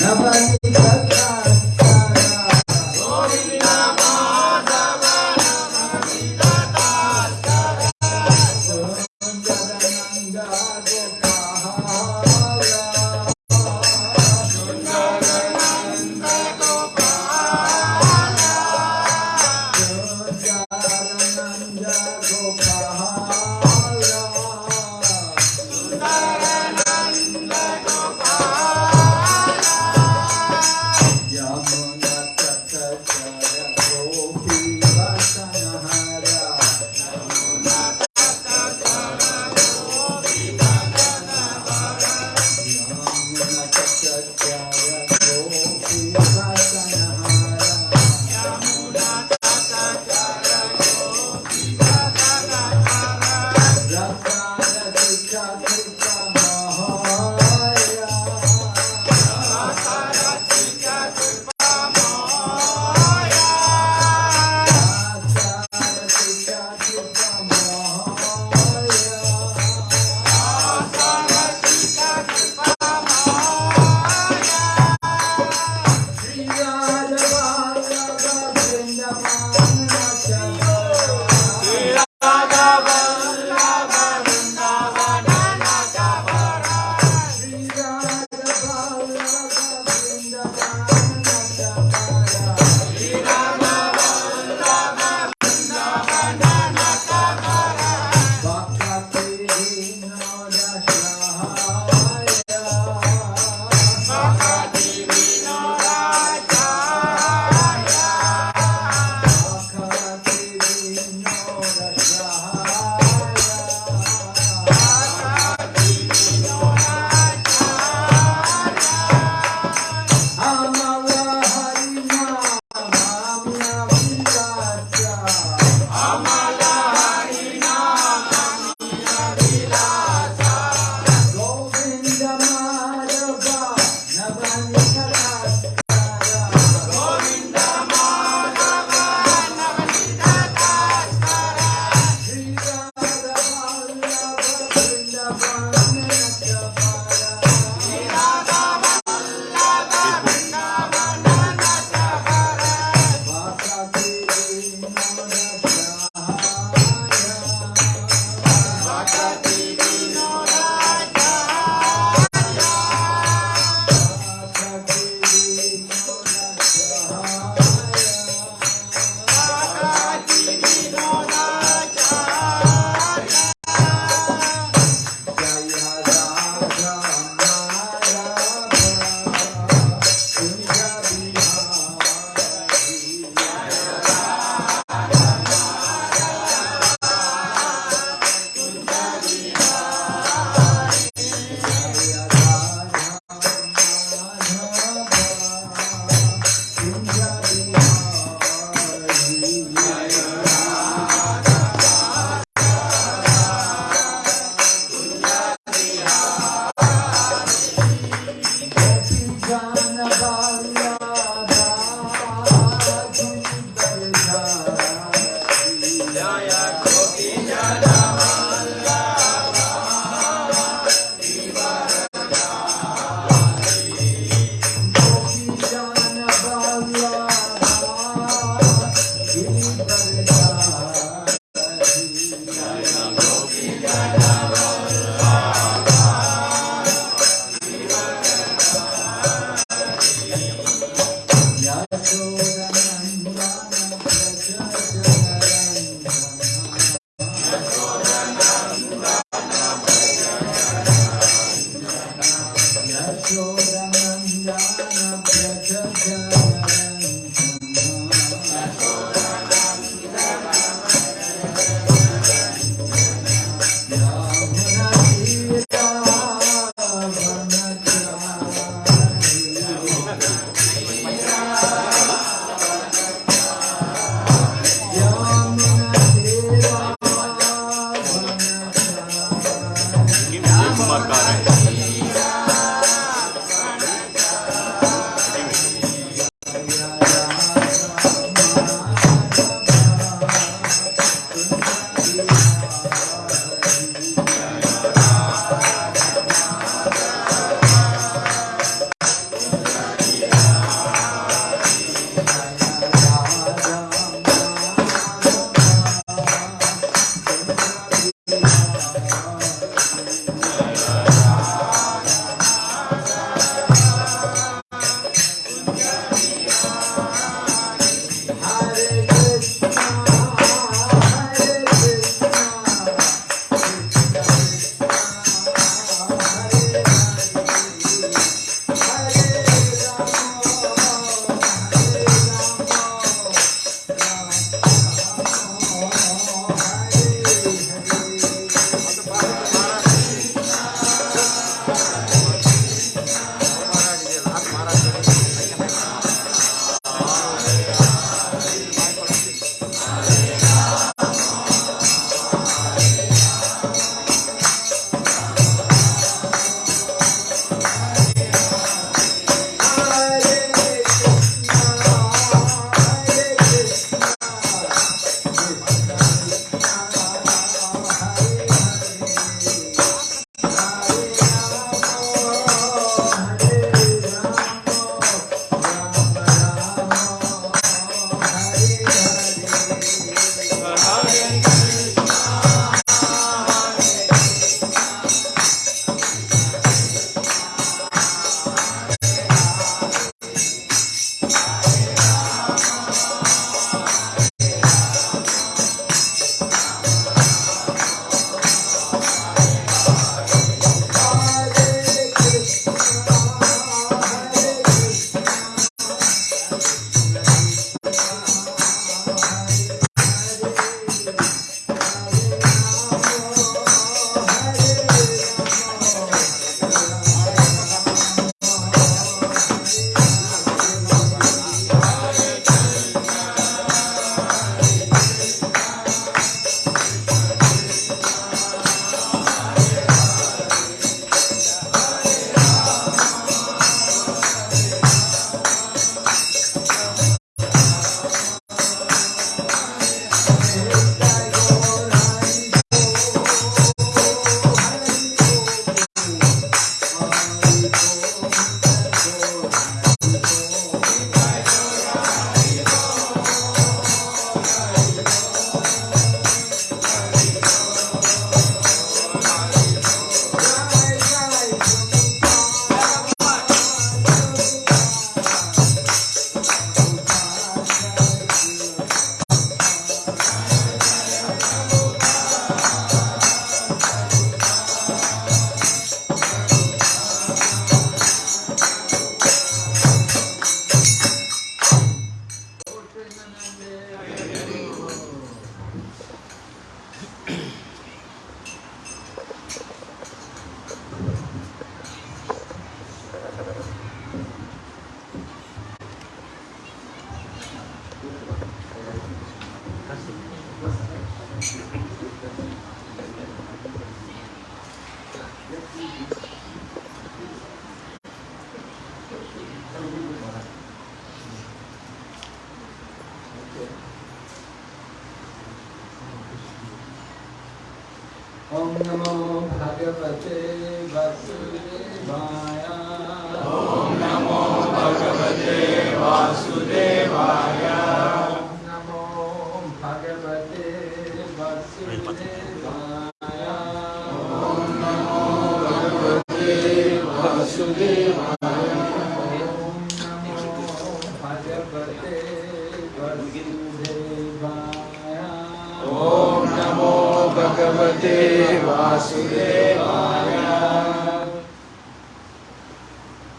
Nabati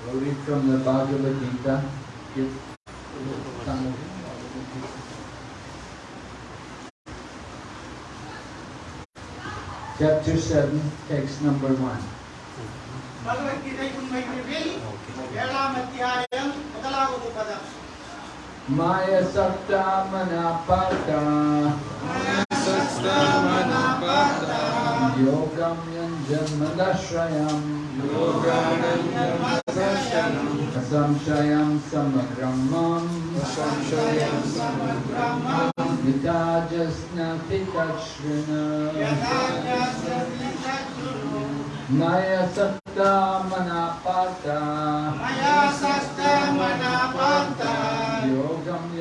We'll read from the Bhagavad Gita. Chapter 7, text number 1. Maya ಉನ್ಮೈತ್ರಿಯಲ್ಲಿ ಏಳಾಮ್ श्रवणपतम् योगं यञ्जन्मदश्रयम् संशयं समग्रं विताजस्नति तच्छृण naya Satta Manapata Maya Satta Manapata Yogam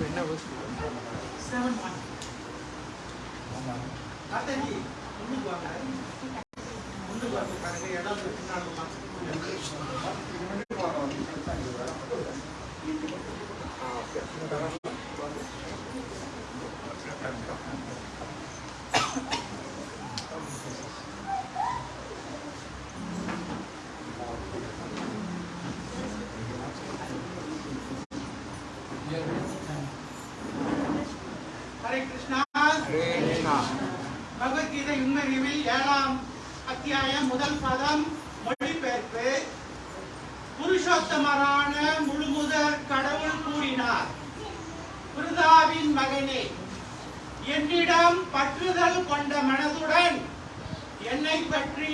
என்ன செவன் ஒன் ஆமாம் இன்னைக்கு வாங்க முன்னுக்கு வாங்க பாருங்க இடம் பின்னாடி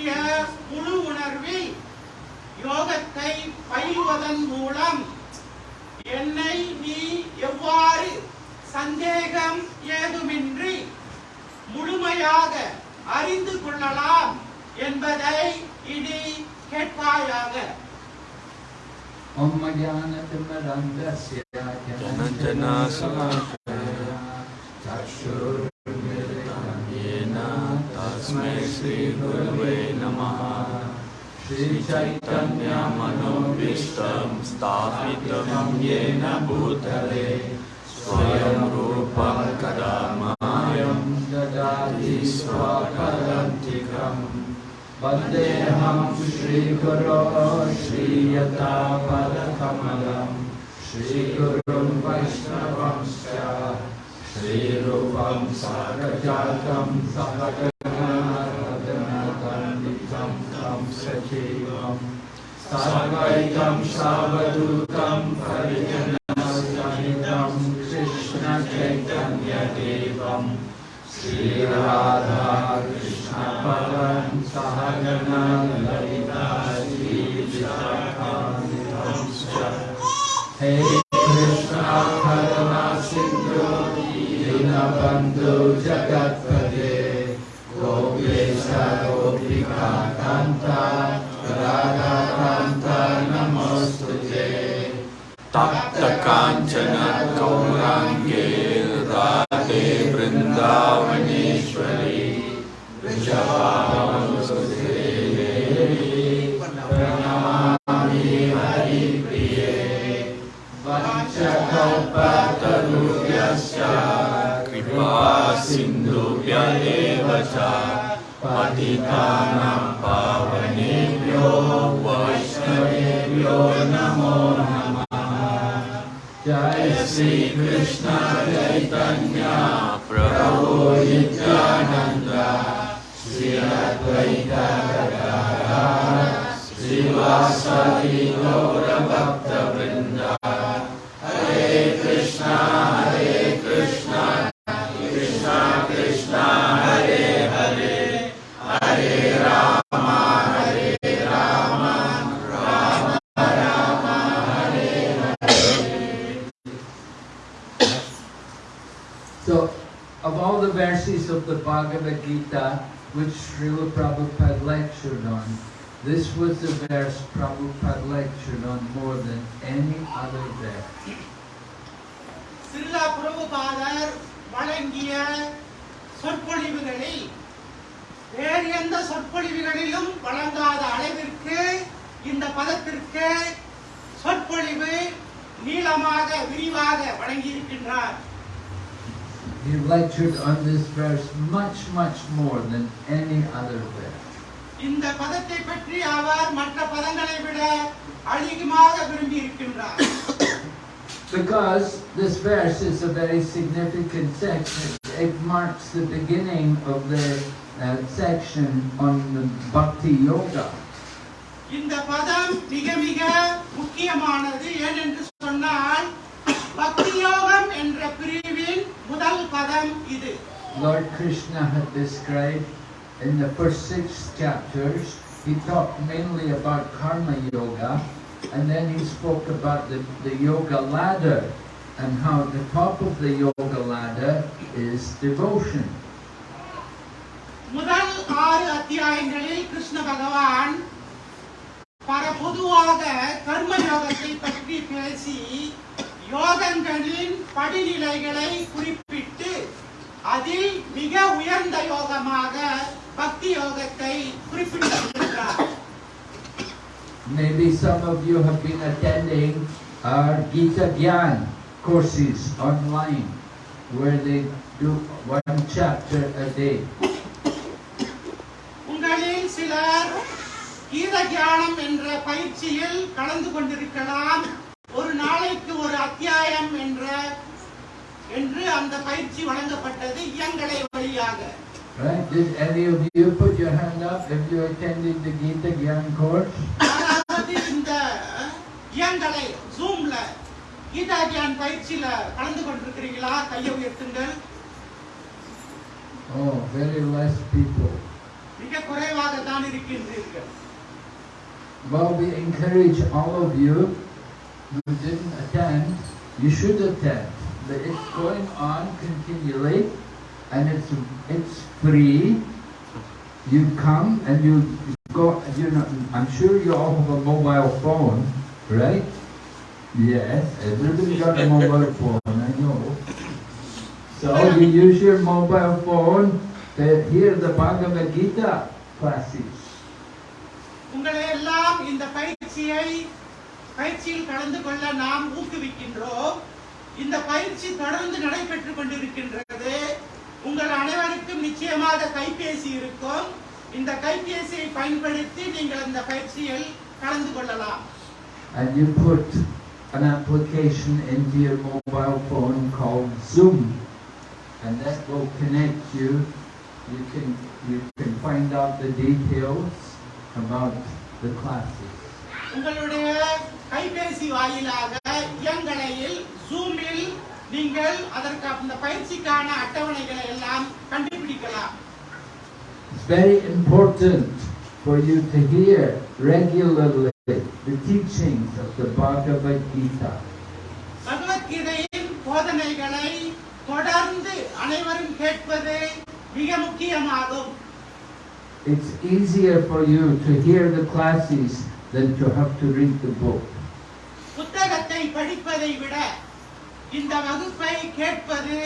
பற்றிய முழு உணர்வில் யோகத்தை பயில்வதன் மூலம் என்னை நீ எவ்வாறு சந்தேகம் ஏதுமின்றி முழுமையாக அறிந்து கொள்ளலாம் என்பதை இனி கேட்பாயாக. Jnanatimmarandasya Jananjanasakaya श्रीगुरवे नमः। श्रीचैतन्यमनोभीष्टं स्थापितं येन भूतले। स्वयं रूपं कदा मायं ददाति स्वाकरन्तिकम् वन्देऽहं श्रीगुरो श्रीयतापदकमलम्। श्रीगुरुं वैष्णवंश्च श्रीरूपं सागजातं सहज सर्वैतं सावधूतं हरिजनसहितं कृष्णचैतन्यदेवं Shri Radha this was the verse Prabhupada lectured on more than any other verse. சிறிலா பிரபுபாதர் வழங்கிய சொற்பொழிவுகளில் வேறு எந்த சொற்பொழிவுகளிலும் வழங்காத அளவிற்கு இந்த பதத்திற்கு சொற்பொழிவு நீளமாக விரிவாக வழங்கியிருக்கின்றார் He lectured on this verse much, much more than any other verse. இந்த பதத்தை பற்றி அவர் மற்ற பதங்களை விட அதிகமாக விரும்பி இருக்கின்றார் Because this verse is a very significant section. It marks the beginning of the uh, section on the Bhakti Yoga. இந்த பதம் மிக மிக முக்கியமானது ஏனென்று சொன்னால் பக்தி யோகம் என்ற பிரிவின் முதல் பதம் இது Lord Krishna had described in the first six chapters, he talked mainly about karma yoga, and then he spoke about the, the yoga ladder and how the top of the yoga ladder is devotion. முதல் ஆறு அத்தியாயங்களில் கிருஷ்ண பகவான் பர பொதுவாக கர்ம யோகத்தை பற்றி பேசி யோகங்களின் படிநிலைகளை குறிப்பிட்டு அதில் மிக உயர்ந்த யோகமாக பக்தி யோகத்தை குறிப்பிட்டிருக்கிறார் Maybe some of you have been attending our Gita Gyan courses online, where they do one chapter a day. உங்களில் சிலர் கீத தியானம் என்ற பயிற்சியில் கலந்து கொண்டிருக்கலாம். ஒரு நாளைக்கு ஒரு அத்தியாயம் என்ற என்று அந்த பயிற்சி வழங்கப்பட்டது இயங்கலை வழியாக. Right? Did any of you put your hand up if you attended the Gita Gyan course? அதாவது இந்த இயங்கலை ஜூம்ல கீதா தியான் பயிற்சியில கலந்து கொண்டிருக்கிறீங்களா கையை உயர்த்துங்கள் Oh, very less people. மிக குறைவாக தான் இருக்கின்றீர்கள் Well, we encourage all of you who didn't attend, you should attend. But it's going on continually and it's it's free. You come and you go, you know, I'm sure you all have a mobile phone, right? Yes, everybody got a mobile phone, I know. So you use your mobile phone to hear the Bhagavad Gita classes. உங்களை எல்லாம் இந்த பயிற்சியை பயிற்சியில் கலந்து கொள்ள நாம் ஊக்குவிக்கின்றோம் இந்த பயிற்சி தொடர்ந்து நடைபெற்றுக் கொண்டிருக்கின்றது உங்கள் அனைவருக்கும் நிச்சயமாக கைபேசி இருக்கும் இந்த கைபேசியை பயன்படுத்தி நீங்கள் இந்த பயிற்சியில் கலந்து கொள்ளலாம் and you put an application into your mobile phone called Zoom, and that will connect you. You can you can find out the details about the classes. உங்களுடைய கைபேசி வாயிலாக இயங்கலையில் ஜூமில் நீங்கள் அதற்கு அந்த பயிற்சிக்கான அட்டவணைகளை எல்லாம் கண்டுபிடிக்கலாம் It's very important for you to hear regularly the teachings of the Bhagavad Gita. பகவத்கீதையின் போதனைகளை தொடர்ந்து அனைவரும் கேட்பது மிக முக்கியமாகும் It's easier for you to hear the classes than to have to read the book. புத்தகத்தை படிப்பதை விட இந்த வகுப்பை கேட்பது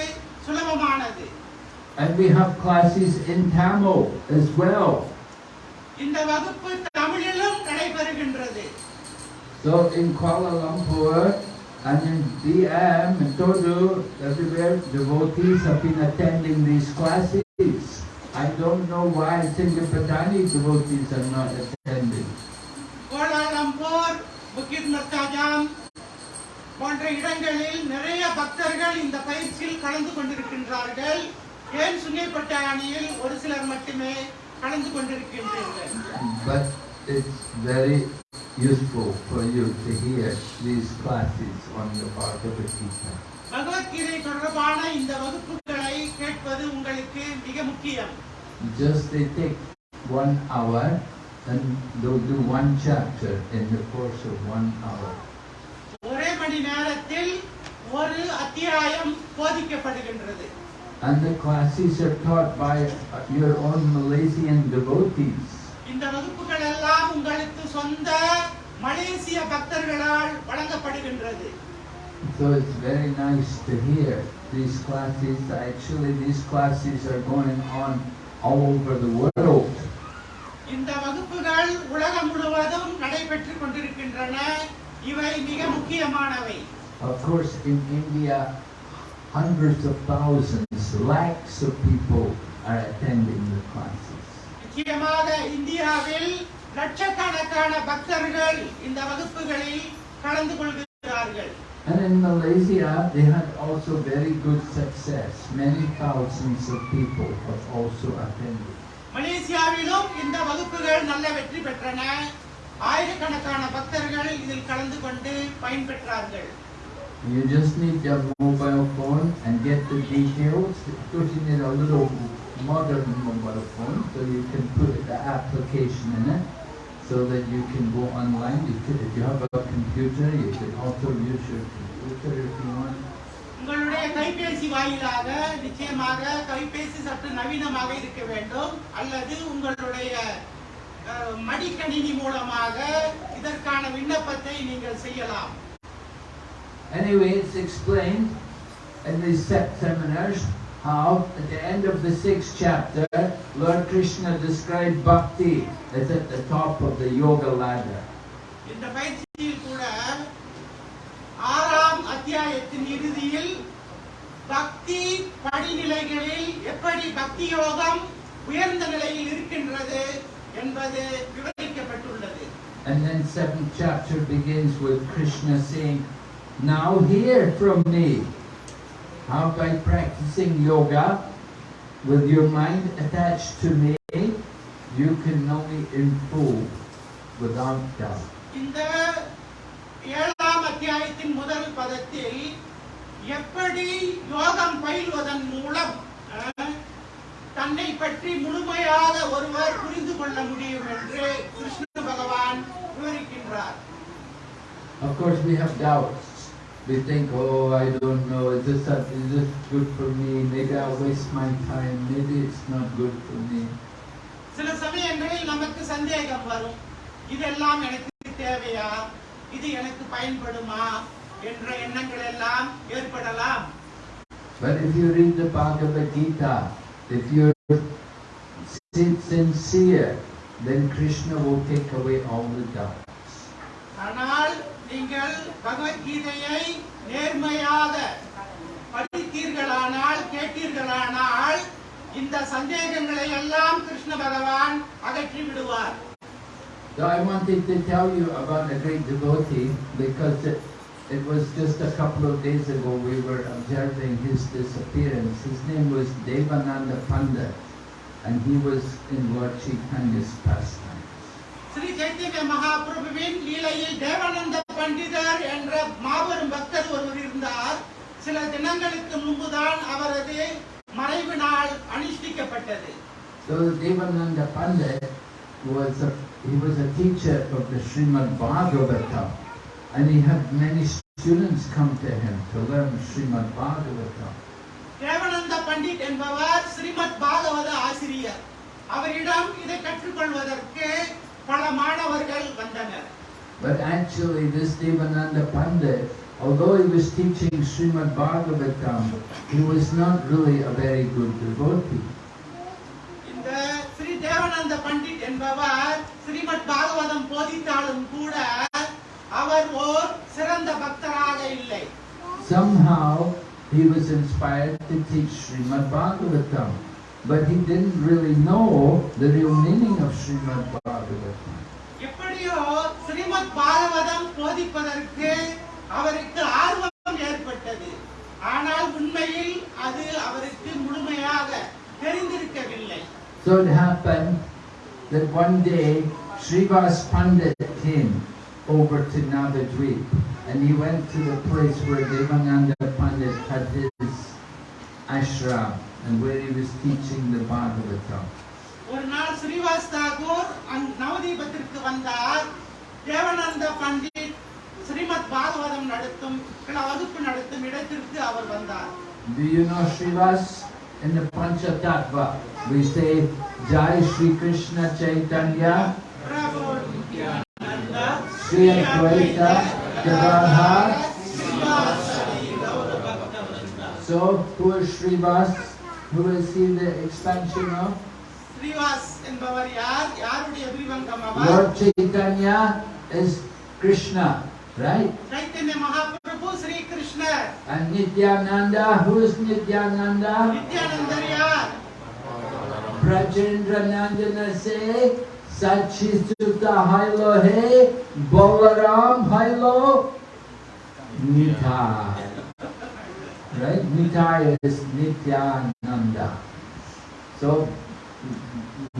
சுலபமானது And we have classes in Tamil as well. இந்த வகுப்பு தமிழிலும் நடைபெறுகின்றது So in Kuala Lumpur and in DM and Todo, everywhere, devotees have been attending these classes. I don't know why Singapatani devotees are not attending. Kuala Lumpur Bukit Mertajam போன்ற இடங்களில் நிறைய பக்தர்கள் இந்த பயிற்சியில் கலந்து கொண்டிருக்கின்றார்கள் ஏன் சுங்கைப்பட்ட அணியில் ஒரு சிலர் மட்டுமே கலந்து கொண்டிருக்கின்றீர்கள் But it's very useful for you to hear these classes on the Bhagavad Gita. Bhagavad Gita தொடர்பான இந்த வகுப்புகளை கேட்பது உங்களுக்கு மிக முக்கியம் Just they take one hour and they'll do one chapter in the course of one hour. ஒரே மணி நேரத்தில் ஒரு அத்தியாயம் போதிக்கப்படுகின்றது And the classes are taught by uh, your own Malaysian devotees. இந்த வகுப்புகள் எல்லாம் உங்களுக்கு சொந்த மலேசிய பக்தர்களால் வழங்கப்படுகின்றது So it's very nice to hear these classes. Actually, these classes are going on all over the world. இந்த வகுப்புகள் உலகம் முழுவதும் நடைபெற்றுக் கொண்டிருக்கின்றன இவை மிக முக்கியமானவை Of course, in India, hundreds of thousands, lakhs of people are attending the classes. முக்கியமாக இந்தியாவில் லட்சக்கணக்கான பக்தர்கள் இந்த வகுப்புகளில் கலந்து கொள்கிறார்கள் And in Malaysia, they had also very good success. Many thousands of people have also attended. மலேசியாவிலும் இந்த வகுப்புகள் நல்ல வெற்றி பெற்றன ஆயிரக்கணக்கான பக்தர்கள் இதில் கலந்து கொண்டு பயன்பெற்றார்கள் You just need your mobile phone and get the details. Of course, you need a little modern mobile phone so you can put the application in it so that you can go online. You could, if you have a computer, you can also use your computer if you want. உங்களுடைய கைபேசி வாயிலாக நிச்சயமாக கைபேசி சற்று நவீனமாக இருக்க வேண்டும் அல்லது உங்களுடைய மடிக்கணினி மூலமாக இதற்கான விண்ணப்பத்தை நீங்கள் செய்யலாம் Anyway, it's explained in these se- seminars how at the end of the sixth chapter, Lord Krishna described bhakti as at the top of the yoga ladder. இந்த பயிற்சியில் கூட ஆறாம் அத்தியாயத்தின் இறுதியில் பக்தி படிநிலைகளில் எப்படி பக்தி யோகம் உயர்ந்த நிலையில் இருக்கின்றது என்பது விவரிக்கப்பட்டுள்ளது And then seventh chapter begins with Krishna saying, Now hear from me how by practicing yoga with your mind attached to me, you can know me in full without doubt. இந்த ஏழாம் அத்தியாயத்தின் முதல் பதத்தில் எப்படி யோகம் பயில்வதன் மூலம் அஹ், தன்னை பற்றி முழுமையாக ஒருவர் புரிந்து கொள்ள முடியும் என்று கிருஷ்ண பகவான் விவரிக்கின்றார் Of course, we have doubts. We think, oh, I don't know, is this, is this good for me? Maybe I'll waste my time. Maybe it's not good for me. சில சமயங்களில் நமக்கு சந்தேகம் வரும் இதெல்லாம் எனக்கு தேவையா இது எனக்கு பயன்படுமா என்ற எண்ணங்கள் எல்லாம் ஏற்படலாம் But if you read the Bhagavad Gita, if you're sin- sincere, then Krishna will take away all the doubts. ஆனால் நீங்கள் பகவத்கீதையை நேர்மையாக படித்தீர்களானால் கேட்டீர்களானால் இந்த சந்தேகங்களை எல்லாம் கிருஷ்ண பகவான் அகற்றி விடுவார் So I wanted to tell you about a great devotee because it, it was just a couple of days ago we were observing his disappearance. His name was Devananda Pandit and he was in Lord Chaitanya's pastimes. Sri Chaitanya மகாபிரபுவின் லீலையில் Devananda பண்டிதர் என்ற மாபெரும் பக்தர் ஒருவர் இருந்தார் சில தினங்களுக்கு முன்புதான் அவரது மறைவு நாள் அனுஷ்டிக்கப்பட்டது So Devananda Pandit was a, he was a teacher of the Srimad Bhagavatam and he had many students come to him to learn Srimad Bhagavatam. Devananda Pandit என்பவர் ஸ்ரீமத் பாகவத ஆசிரியர் அவரிடம் இதை கற்றுக்கொள்வதற்கு பல மாணவர்கள் வந்தனர் But actually this Devananda Pandit, although he was teaching Srimad Bhagavatam, he was not really a very good devotee. இந்த ஸ்ரீ தேவானந்த பண்டிட் என்பவர் ஸ்ரீமத் பாகவதம் போதித்தாலும் கூட அவர் ஓர் சிறந்த பக்தராக இல்லை Somehow he was inspired to teach Srimad Bhagavatam, but he didn't really know the real meaning of Srimad Bhagavatam. எப்படியோ ஸ்ரீமத் பாகவதம் போதிப்பதற்கு அவருக்கு ஆர்வம் ஏற்பட்டது ஆனால் உண்மையில் அது அவருக்கு முழுமையாக So it happened that one day Srivas Pandit came over to Navadvip and he went to the place where Devananda Pandit had his ashram and where he was teaching the Bhagavatam. ஒரு நாள் ஸ்ரீவாஸ் தாகூர் அங் நவதீபத்திற்கு வந்தார் தேவனந்த பண்டிட் ஸ்ரீமத் பாகவதம் நடத்தும் கிள- வகுப்பு நடத்தும் இடத்திற்கு அவர் வந்தார் Do you know Srivas? In the Panchatattva, we say Jai Shri Krishna Chaitanya, Prabhu Sea encubierta de So, who is Srivas? Who will see the expansion of? Srivas and Bavariyar, Yaruடைய Abhivankam Lord Chaitanya is Krishna, right? Chaitanya Mahaprabhu Sri Krishna. And Nityananda, who is Nityananda? Nityananda Brajendra Nandana say, চাচিচুতা Hail hey Balaram Hail Nithai. Right? Nithai is Nityananda. So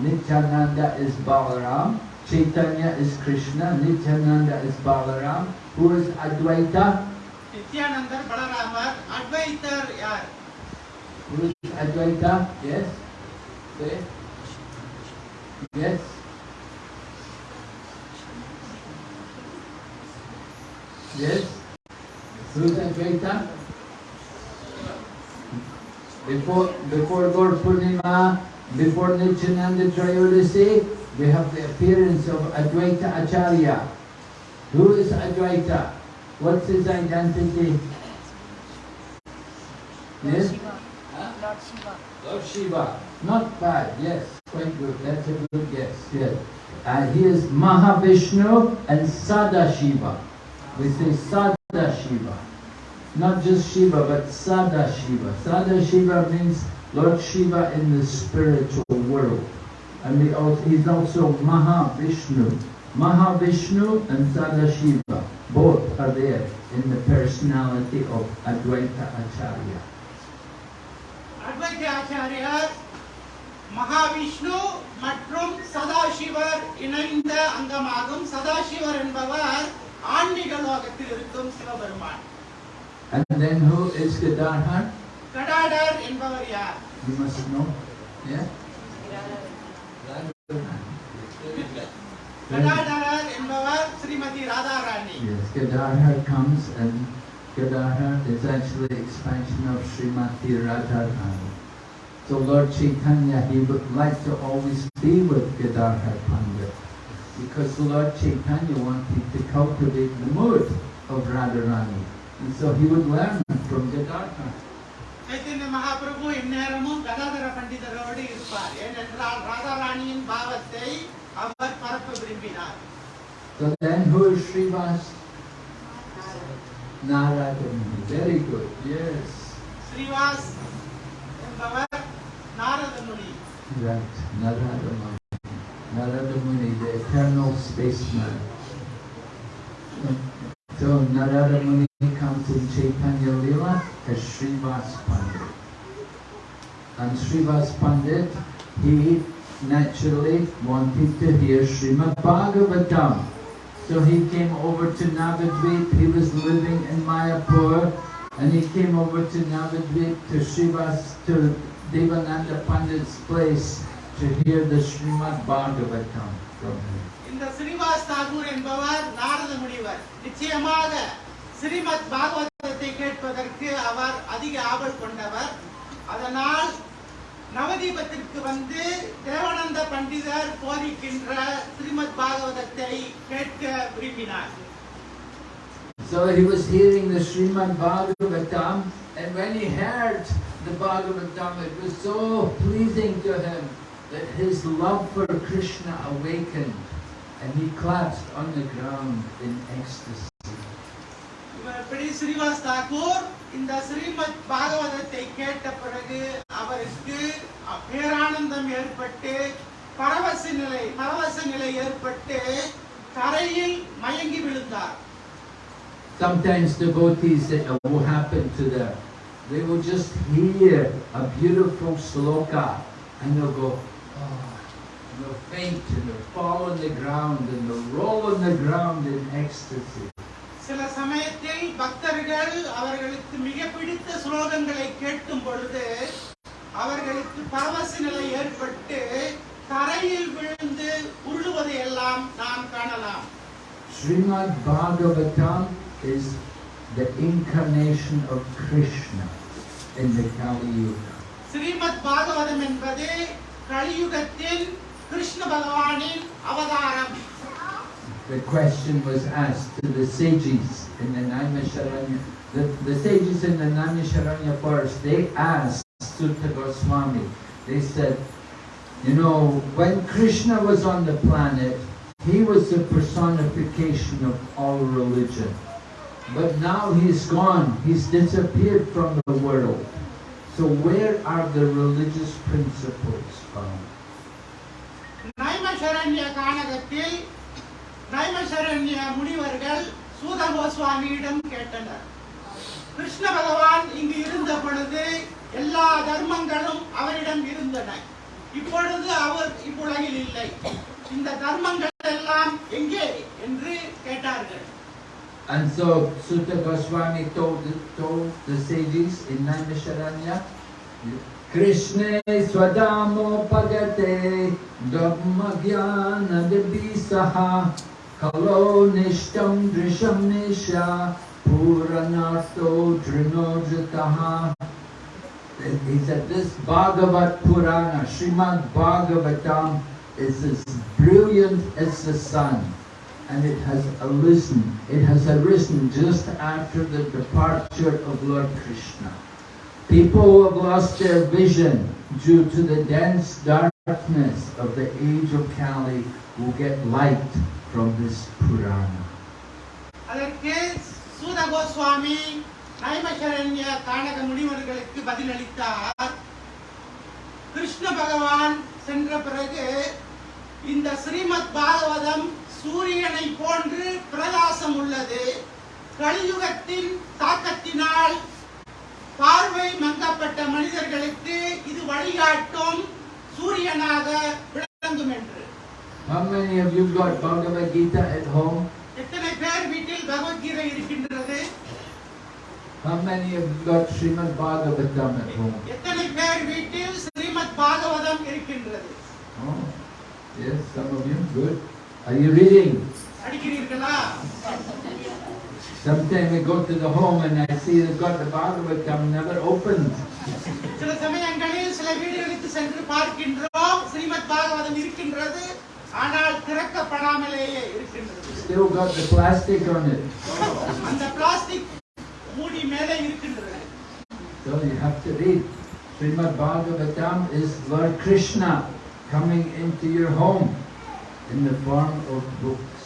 Nityananda is Balaram, Chaitanya is Krishna, Nityananda is Balaram. Who is Advaita? Nityananda Balaram. Advaita. Who is Advaita? Yes? Say. Yes? Yes? Who's Advaita? Before, before Gaur Purnima, before Nityananda Trayodasi, we have the appearance of Advaita Acharya. Who is Advaita? What's his identity? Yes? Lord Shiva. Lord Shiva. Not bad, yes, quite good. That's a good guess, yes. And he is Mahavishnu and Sada Shiva. We say Sada Shiva. Not just Shiva, but Sada Shiva. Sada Shiva means Lord Shiva in the spiritual world. And we also, he's also Mahavishnu. Mahavishnu and Sada Shiva. Both are there in the personality of Advaita Acharya. அத்வைத ஆச்சாரியார் மகாவிஷ்ணு மற்றும் சதாசிவர் இணைந்த அங்கமாகும் சதாசிவர் என்பவர் ஆன்மீக லோகத்தில் இருக்கும் Sivaperuman And then who is Gadadhar? கடாடர் என்பவர் யார் You must know. Yeah? கடாடரர் என்பவர் Srimathi Radharani Yes, Gadadhar comes and Gadadhar is actually expansion of Srimati Radharani. So Lord Chaitanya, he would like to always be with Gadadhar Pandit because Lord Chaitanya wanted to cultivate the mood of Radharani. And so he would learn from Gadadhar. Chaitanya Mahaprabhu இந்நேரமும் Gadadhara பண்டிதரோடு இருப்பார் ஏனென்றால் ராதாராணியின் பாவத்தை அவர் பரப்ப விரும்பினார் So then who is Srivas? Narada Muni. Very good. Yes. Srivas என்பவர் நாரத முனி Right, Narada Muni. Narada Muni, the eternal spaceman. So Narada Muni comes in Chaitanya Lila as Srivas Pandit. And Srivas Pandit, he naturally wanted to hear Srimad Bhagavatam. So he came over to Navadvip, he was living in Mayapur, and he came over to Navadvip to Srivas, to Devananda Pandit's place to hear the Srimad Bhagavatam from him. இந்த ஸ்ரீவாஸ் தாகூர் என்பவர் நாரத முனிவர் நிச்சயமாக ஸ்ரீமத் பாகவதத்தை கேட்பதற்கு அவர் அதிக ஆவல் கொண்டவர் அதனால் நவதீபத்திற்கு வந்து தேவானந்த பண்டிதர் போதிக்கின்ற ஸ்ரீமத் பாகவதத்தை கேட்க விரும்பினார் So he was hearing the Srimad Bhagavatam, and when he heard the Bhagavatam, it was so pleasing to him that his love for Krishna awakened, and he collapsed on the ground in ecstasy. இவர் இப்படி ஸ்ரீவாஸ் தாக்கூர் இந்த ஸ்ரீமத் பாகவதத்தை கேட்ட பிறகு அவருக்கு பேரானந்தம் ஏற்பட்டு பரவச நிலை பரவச நிலை ஏற்பட்டு தரையில் மயங்கி விழுந்தார் Sometimes devotees, it will happen to them. They will just hear a beautiful sloka and they'll go, and they'll faint and they'll fall on the ground and they'll roll on the ground in ecstasy. சில சமயத்தில் பக்தர்கள் அவர்களுக்கு மிக பிடித்த ஸ்லோகங்களை கேட்கும் பொழுது அவர்களுக்கு பரவச நிலை ஏற்பட்டு தரையில் விழுந்து உருளுவதை எல்லாம் நாம் காணலாம் Srimad Bhagavatam is the incarnation of Krishna in the Kali Yuga. Srimad Bhagavatam என்பது கலியுகத்தில் The question was asked to the sages in the Naimisharanya. The, the sages in the Naimisharanya forest, they asked Suta Goswami, they said, you know, when Krishna was on the planet, he was the personification of all religion. But now he's gone, he's disappeared from the world. So where are the religious principles found? நைமசரண்ய கானகத்தில் நைமசரண்ய முனிவர்கள் சூத கோஸ்வாமியிடம் கேட்டனர். கிருஷ்ண பகவான் இங்கு இருந்த பொழுது எல்லா தர்மங்களும் அவரிடம் இருந்தன. இப்பொழுது அவர் இவ்வுலகில் இல்லை. இந்த தர்மங்கள் எல்லாம் எங்கே என்று கேட்டார்கள். And so Sutta Goswami told told the sages in Naimisharanya, Krishna swadamo pagate dhamma jnana dibisaha kalo nishtam drisham nisha puranarto drinojataha. He said this Bhagavat Purana, Srimad Bhagavatam is as brilliant as the sun and it has arisen, it has arisen just after the departure of Lord Krishna. People who have lost their vision due to the dense darkness of the age of Kali will get light from this Purana. அதற்கு சூத கோஸ்வாமி நைமசரண்ய கானக முனிவர்களுக்கு பதிலளித்தார் கிருஷ்ண பகவான் சென்ற பிறகு இந்த ஸ்ரீமத் பாகவதம் சூரியனை போன்று பிரகாசம் உள்ளது கலியுகத்தின் தாக்கத்தினால் பார்வை மங்கப்பட்ட மனிதர்களுக்கு இது வழிகாட்டும் சூரியனாக விளங்கும் என்று How many of you got Bhagavad Gita at home? எத்தனை பேர் வீட்டில் பகவத்கீதை இருக்கின்றது How many of you got Srimad Bhagavatam at home? எத்தனை பேர் வீட்டில் ஸ்ரீமத் பாகவதம் இருக்கின்றது Oh, yes, some of you. Good. Are you reading? படிக்கிறீர்களா Sometimes we go to the home and I see they've got the Bhagavatam never opened. சில சமயங்களில் சில வீடுகளுக்கு சென்று பார்க்கின்றோம் ஸ்ரீமத் பாகவதம் இருக்கின்றது ஆனால் திறக்கப்படாமலேயே இருக்கின்றது Still got the plastic on it. அந்த பிளாஸ்டிக் மூடி மேலே இருக்கின்றது So you have to read. Srimad Bhagavatam is Lord Krishna coming into your home in the form of books.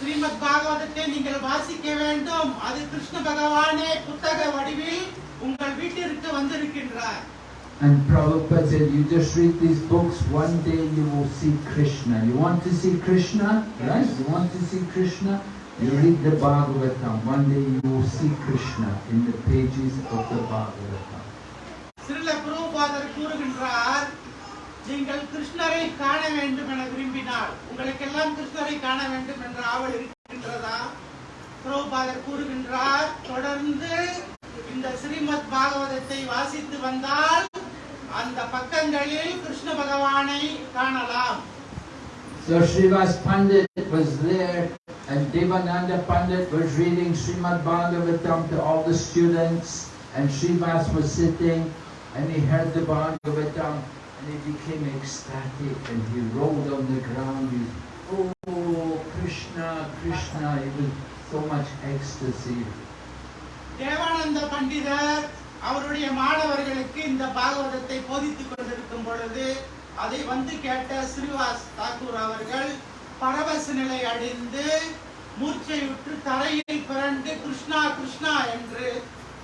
Srimad பாகவதத்தை நீங்கள் வாசிக்க வேண்டும் அது கிருஷ்ண பகவானே புத்தக வடிவில் உங்கள் வீட்டிற்கு வந்திருக்கின்றார் And Prabhupada said, you just read these books, one day you will see Krishna. You want to see Krishna? Right? You want to see Krishna? You read the Bhagavatam. One day you will see Krishna in the pages of the Bhagavatam. சிறில குருபாதர் கூறுகின்றார் நீங்கள் கிருஷ்ணரை காண வேண்டும் என விரும்பினால் உங்களுக்கெல்லாம் கிருஷ்ணரை காண வேண்டும் என்ற ஆவல் இருக்கின்றதா புரோபாதர் கூறுகின்றார் தொடர்ந்து இந்த ஸ்ரீமத் பாகவதத்தை வாசித்து வந்தால் அந்த பக்கங்களில் கிருஷ்ண பகவானை காணலாம் So Srivas Pandit was there and Devananda Pandit was reading Srimad Bhagavatam to all the students and Srivas was sitting and he heard the Bhagavatam and he became ecstatic and he rolled on the ground. He, oh, Krishna, Krishna. Was so much ecstasy. Devananda பண்டிதர் அவருடைய மாணவர்களுக்கு இந்த பாகவதத்தை போதித்துக் கொண்டிருக்கும் பொழுது அதை வந்து கேட்ட ஸ்ரீவாஸ் தாக்கூர் அவர்கள் பரவச நிலை அடைந்து மூர்ச்சையுற்று தரையில் பிறண்டு கிருஷ்ணா கிருஷ்ணா என்று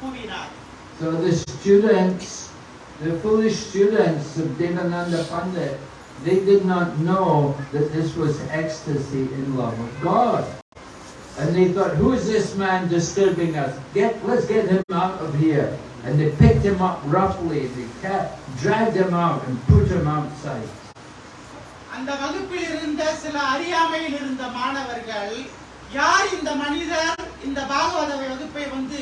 கூவினார் So the students, the foolish students of Devananda Pandit, they did not know that this was ecstasy in love of God. And they thought, who is this man disturbing us? Get, let's get him out of here. And they picked him up roughly, they ca- dragged him out and put him outside. அந்த வகுப்பில் இருந்த சில அறியாமையில் இருந்த மாணவர்கள் யார் இந்த மனிதர் இந்த பாகவத வகுப்பை வந்து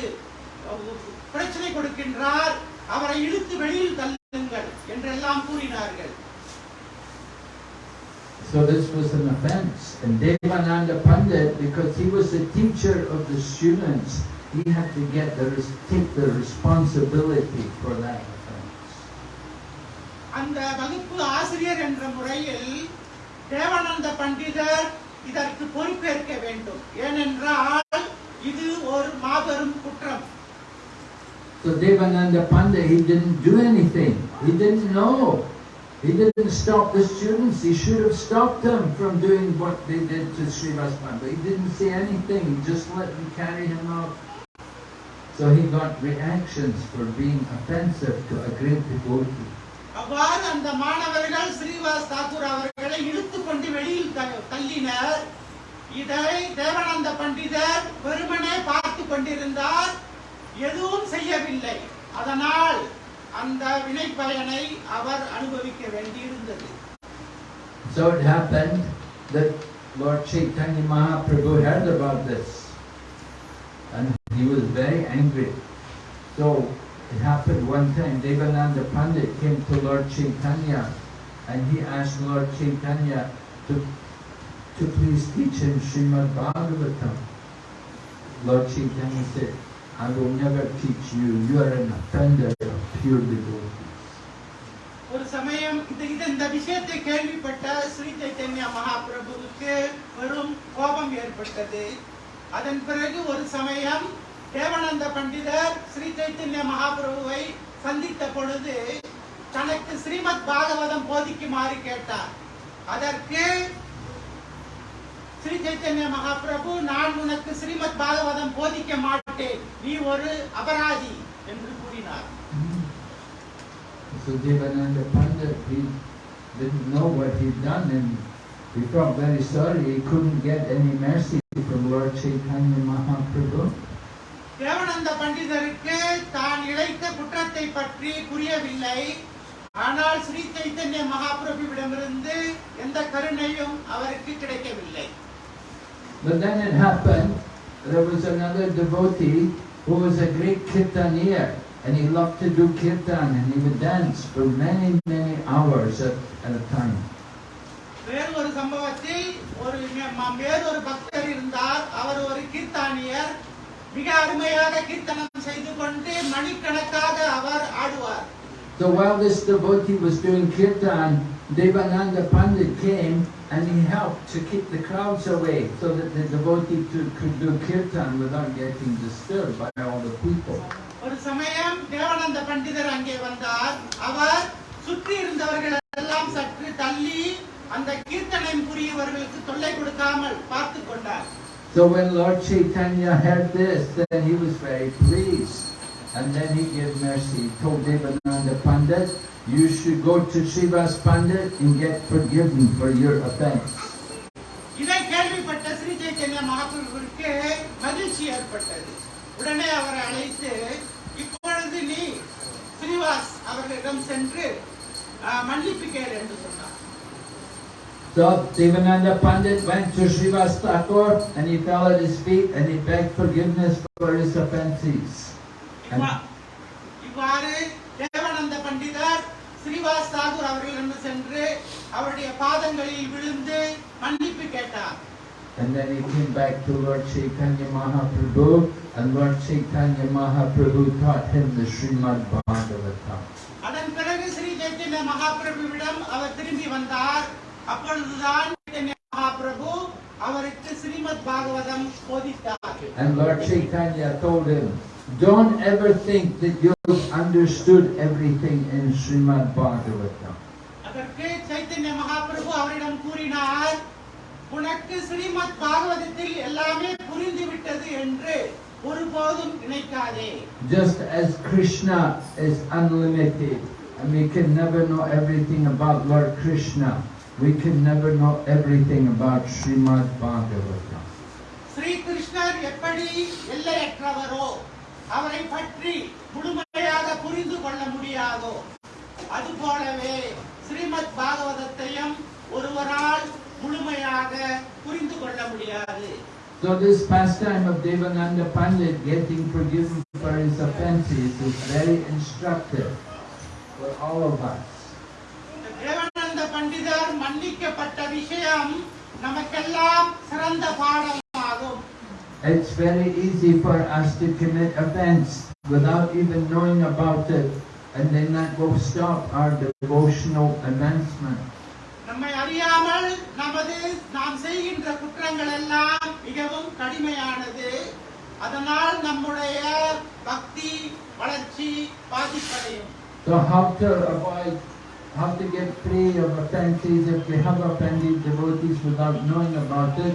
அஹ், பிரச்சனை கொடுக்கின்றார் அவரை இழுத்து வெளியில் தள்ளுங்கள் என்றெல்லாம் கூறினார்கள் So this was an offense. And Devananda Pandit, because he was the teacher of the students, he had to get the, take the responsibility for that offense. அந்த வகுப்பு ஆசிரியர் என்ற முறையில் தேவானந்த பண்டிதர் இதற்கு பொறுப்பேற்க வேண்டும் ஏனென்றால் இது ஒரு மாபெரும் குற்றம் So Devananda Pandit, he didn't do anything. He didn't know. He didn't stop the students. He should have stopped them from doing what they did to Srivas But He didn't say anything. He just let them carry him off. So he got reactions for being offensive to a great devotee. அவ்வாறு அந்த மாணவர்கள் எதுவும் செய்யவில்லை அதனால் அந்த வினை பயனை அவர் அனுபவிக்க வேண்டியிருந்தது So it happened that Lord Chaitanya Mahaprabhu heard about this and he was very angry. So it happened one time, Devananda Pandit came to Lord Chaitanya and he asked Lord Chaitanya to, to please teach him Srimad Bhagavatam. Lord Chaitanya said, I will never teach you, you are an offender of pure devotees. ஒரு சமயம் இந்த இந்த விஷயத்தை கேள்விப்பட்ட ஸ்ரீ சைத்தன்ய மகாபிரபுவுக்கு வெறும் கோபம் ஏற்பட்டது அதன் பிறகு ஒரு சமயம் தேவானந்த பண்டிதர் ஸ்ரீ சைத்தன்ய மகாபிரபுவை சந்தித்த பொழுது தனக்கு ஸ்ரீமத் பாகவதம் போதிக்குமாறு கேட்டார் அதற்கு ஸ்ரீ சைத்தன்ய மகாபிரபு நான் உனக்கு ஸ்ரீமத் பாகவதம் போதிக்க மாட்டேன் நீ ஒரு அபராதி என்று கூறினார் So Devananda Pandit, he didn't know what he'd done and he felt very sorry. He couldn't get any mercy from Lord Chaitanya Mahaprabhu. தேவனந்த பண்டிதருக்கு தான் இழைத்த குற்றத்தை பற்றி புரியவில்லை ஆனால் ஸ்ரீ சைத்தன்ய மகாபிரபுவிடமிருந்து எந்த கருணையும் அவருக்கு கிடைக்கவில்லை But then it happened, there was another devotee who was a great kirtanier and he loved to do kirtan and he would dance for many, many hours at, at a time. வேறு ஒரு சம்பவத்தில் ஒரு மே- ம- வேறொரு பக்தர் இருந்தார் அவர் ஒரு கீர்த்தானியர் மிக அருமையாக கீர்த்தனம் செய்து கொண்டு மணிக்கணக்காக அவர் ஆடுவார் So while this devotee was doing kirtan, Devananda Pandit came and he helped to keep the crowds away so that the devotee to- could do kirtan without getting disturbed by all the people. ஒரு சமயம் தேவானந்த பண்டிதர் அங்கே வந்தார் அவர் சுற்றி இருந்தவர்கள் எல்லாம் சற்று தள்ளி அந்த கீர்த்தனை புரியவர்களுக்கு தொல்லை கொடுக்காமல் பார்த்து கொண்டார் So when Lord Chaitanya heard this, then he was very pleased. And then he gave mercy. He told Devananda Pandit, you should go to Srivas Pandit and get forgiven for your offense. So Devananda Pandit went to Srivas Thakur and he fell at his feet and he begged forgiveness for his offenses. இவ்வாறு தேவானந்த பண்டிதர் ஸ்ரீவாஸ் தாகூர் அவர்களிடம் சென்று அவருடைய பாதங்களில் விழுந்து மன்னிப்பு கேட்டார். And then he came back to Lord Chaitanya Mahaprabhu, and Lord Chaitanya Mahaprabhu taught him the Srimad Bhagavatam. அதன் பிறகு ஸ்ரீ சைத்தன்ய மகாபிரபுவிடம் அவர் திரும்பி வந்தார். அப்பொழுதுதான் சைத்தன்ய மகாபிரபு அவருக்கு Srimad Bhagavatam போதித்தார். And Lord Chaitanya told him, don't ever think that you've understood everything in Srimad Bhagavatam. அதற்கு சைத்தன்ய மகாபிரபு அவரிடம் கூறினார் உனக்கு ஸ்ரீமத் பாகவதத்தில் எல்லாமே புரிந்து விட்டது என்று ஒருபோதும் நினைக்காதே Just as Krishna is unlimited, and we can never know everything about Lord Krishna, we can never know everything about Srimad Bhagavatam. Sri கிருஷ்ணர் எப்படி எல்லையற்றவரோ அவரை பற்றி முழுமையாக புரிந்து கொள்ள முடியாதோ? அதுபோலவே ஸ்ரீமத் பாகவதத்தையும் ஒருவரால் முழுமையாக புரிந்து கொள்ள முடியாது. So this pastime of Devananda Pandit getting forgiven for his offenses is very instructive for all of us. Devananda பண்டிதர் மன்னிக்கப்பட்ட விஷயம் நமக்கெல்லாம் சிறந்த பாடமாகும். It's very easy for us to commit offense without even knowing about it and then that will stop our devotional advancement. நம்மை அறியாமல் நமது நாம் செய்கின்ற குற்றங்கள் எல்லாம் மிகவும் கடுமையானது அதனால் நம்முடைய பக்தி வளர்ச்சி பாதிப்படையும் So how to avoid, how to get free of offenses if we have offended devotees without knowing about it?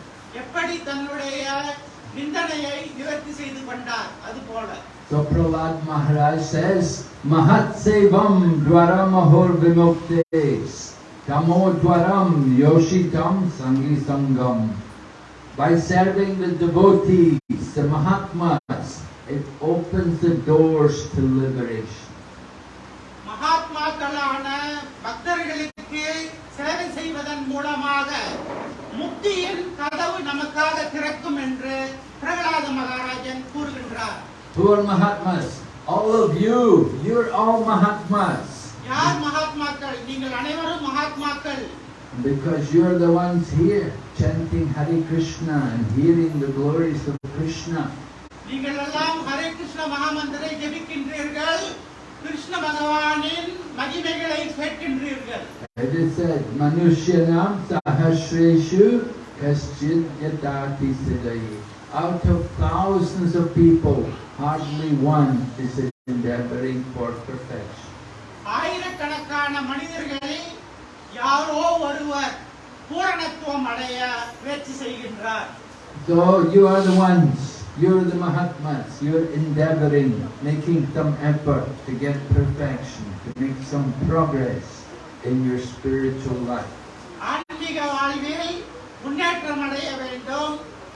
எப்படி தன்னுடைய நிந்தனையை நிவர்த்தி செய்து கொண்டார் அதுபோல So Prahlad Maharaj says, Mahat Sevam Dwaramahor Vimuktes Tamo Dwaram Yoshitam Sangi Sangam. By serving the devotees, the Mahatmas, it opens the doors to liberation. மகாத்மாக்களான பக்தர்களுக்கு சேவை செய்வதன் மூலமாக முக்தியின் கதவு நமக்காக திறக்கும் என்று பிரகலாத மகாராஜன் கூறுகின்றார் are Mahatmas? All of you, you're all Mahatmas. யார் மகாத்மாக்கள் நீங்கள் அனைவரும் மகாத்மாக்கள் Because you're the ones here chanting Hare Krishna and hearing the glories of Krishna. நீங்கள் எல்லாம் ஹரே கிருஷ்ண மகாமந்திரை ஜெபிக்கின்றீர்கள் கிருஷ்ண பகவானின் மகிமைகளை கேட்கின்றீர்கள் It is said, Manushyanam sahasreshu kaschid yadati siddhayi. Out of thousands of people, hardly one is endeavoring for perfection. ஆயிரக்கணக்கான மனிதர்களில் யாரோ ஒருவர் பூரணத்துவம் அடைய முயற்சி செய்கின்றார் So you are the ones, you're the Mahatmas, you're endeavoring, making some effort to get perfection, to make some progress In your spiritual life. ஆன்மீக வாழ்வில் முன்னேற்றம் அடைய வேண்டும்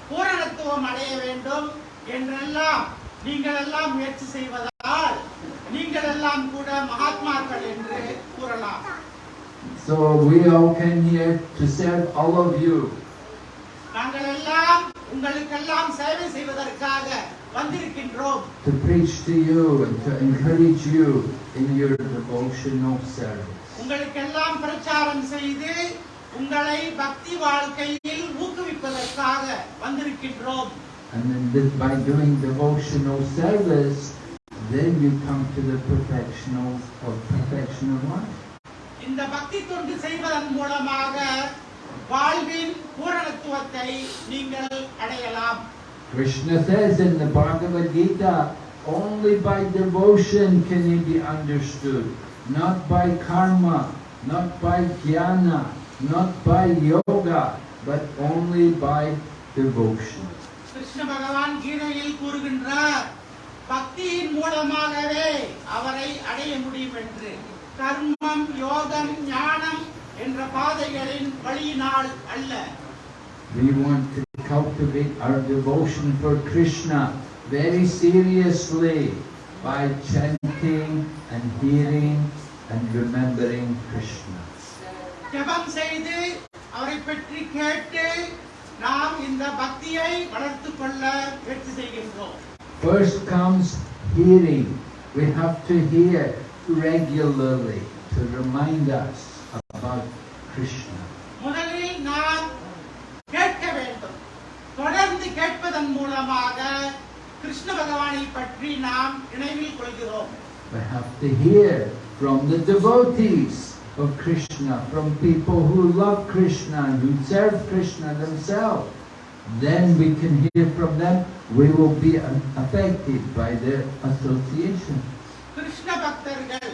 பூரணத்துவம் அடைய வேண்டும் என்றெல்லாம் நீங்கள் எல்லாம் முயற்சி செய்வதால் நீங்கள் எல்லாம் கூட மகாத்மாக்கள் என்று கூறலாம் So we all came here to serve all of you. நாங்கள் எல்லாம் உங்களுக்கெல்லாம் சேவை செய்வதற்காக to preach to you and to encourage you in your devotional service. உங்களுக்கெல்லாம் பிரச்சாரம் செய்து உங்களை பக்தி வாழ்க்கையில் ஊக்குவிப்பதற்காக வந்திருக்கின்றோம் And then this, by doing devotional service, then you come to the perfectional of perfection of life. இந்த பக்தி தொண்டு செய்வதன் மூலமாக வாழ்வின் பூரணத்துவத்தை நீங்கள் அடையலாம் Krishna says in the Bhagavad Gita, only by devotion can he be understood, not by karma, not by jnana, not by yoga, but only by devotion. Krishna பகவான் கீதையில் கூறுகின்றார் பக்தியின் மூலமாகவே அவரை அடைய முடியும் என்று கர்மம் யோகம் ஞானம் என்ற பாதைகளின் வழியினால் அல்ல We want to cultivate our devotion for Krishna very seriously by chanting and hearing and remembering Krishna. ஜெபம் செய்து அவரை பற்றி கேட்டு நாம் இந்த பக்தியை வளர்த்துக் கொள்ள முயற்சி செய்கின்றோம் First comes hearing. We have to hear regularly to remind us about Krishna. தொடர்ந்து கேட்பதன் மூலமாக கிருஷ்ண பகவானை பற்றி நாம் நினைவில் கொள்கிறோம் We have to hear from the devotees of Krishna, from people who love Krishna and who serve Krishna themselves. Then we can hear from them. We will be affected by their association. Krishna பக்தர்கள்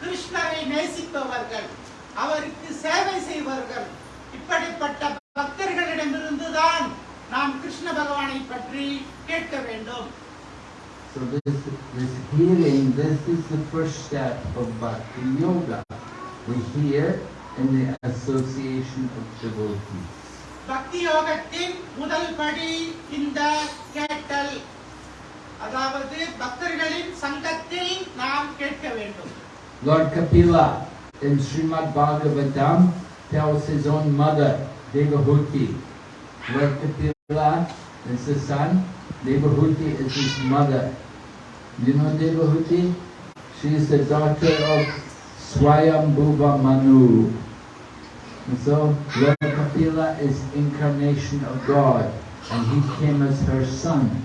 கிருஷ்ணரை நேசிப்பவர்கள் அவருக்கு சேவை செய்வர்கள் கேட்க வேண்டும் So this, this hearing, this is the first step of Bhakti Yoga. We hear in the association of devotees. பக்தி யோகத்தின் முதல் படி இந்த கேட்டல் அதாவது பக்தர்களின் சங்கத்தில் நாம் கேட்க வேண்டும் Lord Kapila in Srimad Bhagavatam tells his own mother, Devahuti. Lord Kapila is the son, Devahuti is his mother. You know Devahuti? She is the daughter of Swayambhuva Manu. And so Lord Kapila is incarnation of God and he came as her son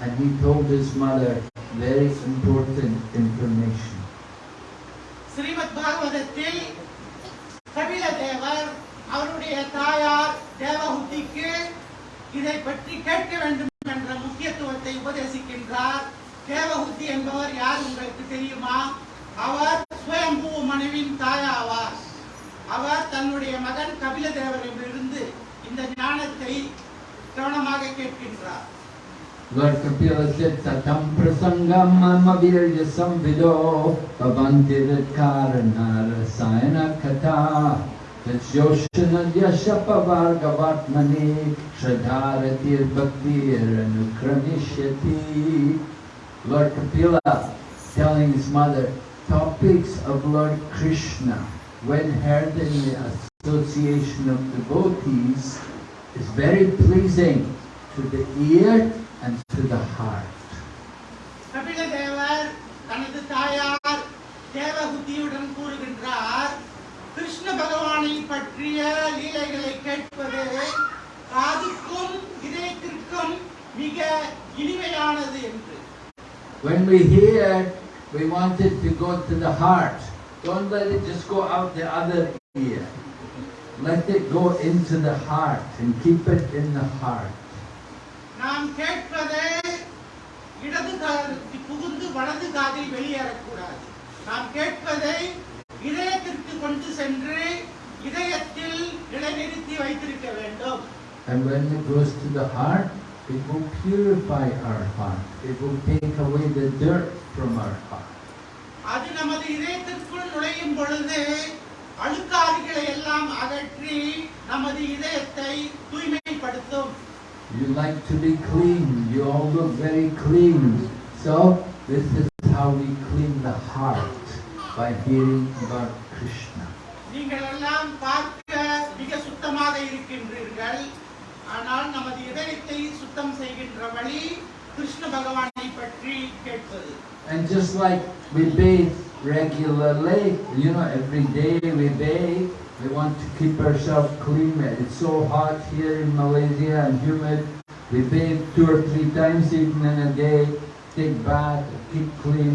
and he told his mother very important information. Srimad பாகவதத்தில் கபில தேவர் அவருடைய தாயார் தேவஹுதிக்கு இதை பற்றி கேட்க வேண்டும் என்ற முக்கியத்துவத்தை உபதேசிக்கின்றார். தேவஹுதி என்பவர் யார் உங்களுக்கு தெரியுமா? அவர் சுயம்பூ மனைவின் தாயாவார். அவர் தன்னுடைய மகன் கபில தேவரிடமிருந்து இந்த ஞானத்தை கவனமாக கேட்கின்றார். Lord Kapila said, Satam prasangam mama virya samvido Bhavanti karana rasayana kata Vatsyoshana yashapavargavatmani Shradharatir bhaktir anukranishyati Lord Kapila telling his mother, topics of Lord Krishna when heard in the association of devotees is very pleasing to the ear and to the heart. Kapila தேவர் தனது தாயார் தேவகுதியுடன் கூறுகின்றார் கிருஷ்ண பகவானை பற்றிய லீலைகளை கேட்பது காதுக்கும் இதயத்திற்கும் மிக இனிமையானது என்று When we hear, we want it to go to the heart. Don't let it just go out the other ear. Let it go into the heart and keep it in the heart. நாம் கேட்பது இடது காதில் புகுந்து வலது காதில் வெளியேறக்கூடாது நாம் கேட்பதை இதயத்திற்கு கொண்டு சென்று இதயத்தில் நிலைநிறுத்தி வைத்திருக்க வேண்டும் And when it goes to the heart, it will purify our heart. It will take away the dirt from our heart. அது நமது இதயத்திற்குள் நுழையும் பொழுது அழுக்காறுகளை எல்லாம் அகற்றி நமது இதயத்தை தூய்மைப்படுத்தும் You like to be clean. You all look very clean. So this is how we clean the heart by hearing about Krishna. நீங்கள் எல்லாம் பார்க்க மிக சுத்தமாக இருக்கின்றீர்கள் ஆனால் நமது இதயத்தை சுத்தம் செய்கின்ற வழி கிருஷ்ண பகவானை பற்றி கேட்பது And just like we bathe regularly, you know, every day we bathe, we want to keep ourselves clean. It's so hot here in Malaysia and humid. We bathe two or three times even in a day, take bath, keep clean.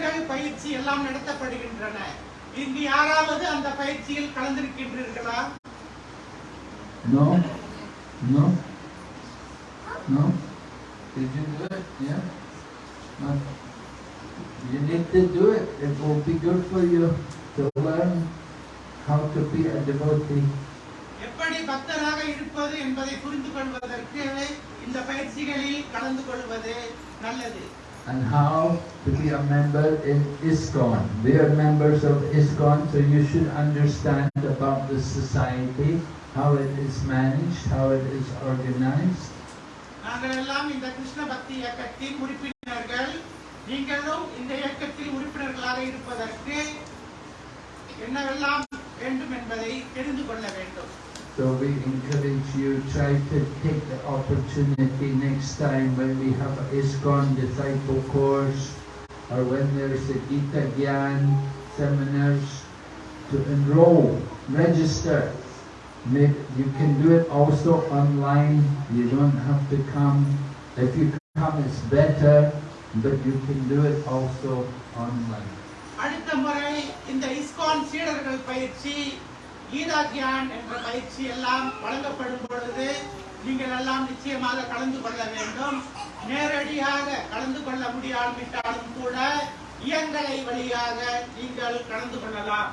சீடர்கள் பயிற்சி எல்லாம் நடத்தப்படுகின்றன இங்கு யாராவது அந்த பயிற்சியில் கலந்திருக்கின்றீர்களா No? No? No? Did you do it? Yeah? No? You need to do it. It will be good for you to learn how to be a devotee. எப்படி பக்தராக இருப்பது என்பதை புரிந்து கொள்வதற்கு இந்த பயிற்சிகளில் கலந்து கொள்வது நல்லது and how to be a member in ISKCON. We are members of ISKCON, so you should understand about the society, how it is managed, how it is organized. நாங்கள் எல்லாம் இந்த கிருஷ்ண பக்தி இயக்கத்தின் உறுப்பினர்கள் நீங்களும் இந்த இயக்கத்தில் உறுப்பினர்களாக இருப்பதற்கு என்னவெல்லாம் வேண்டும் என்பதை தெரிந்து கொள்ள வேண்டும் So we encourage you, try to take the opportunity next time when we have a ISKCON disciple course or when there's a Gita Gyan seminars to enroll, register. May- You can do it also online. You don't have to come. If you come, it's better, but you can do it also online. அடுத்த முறை இந்த ISKCON சீடர்கள் பயிற்சி கீதா கியான் என்ற பயிற்சி எல்லாம் வழங்கப்படும் பொழுது நீங்கள் எல்லாம் நிச்சயமாக கலந்து கொள்ள வேண்டும் நேரடியாக கலந்து கொள்ள முடியாவிட்டாலும் கூட இயங்கலை வழியாக நீங்கள் கலந்து கொள்ளலாம்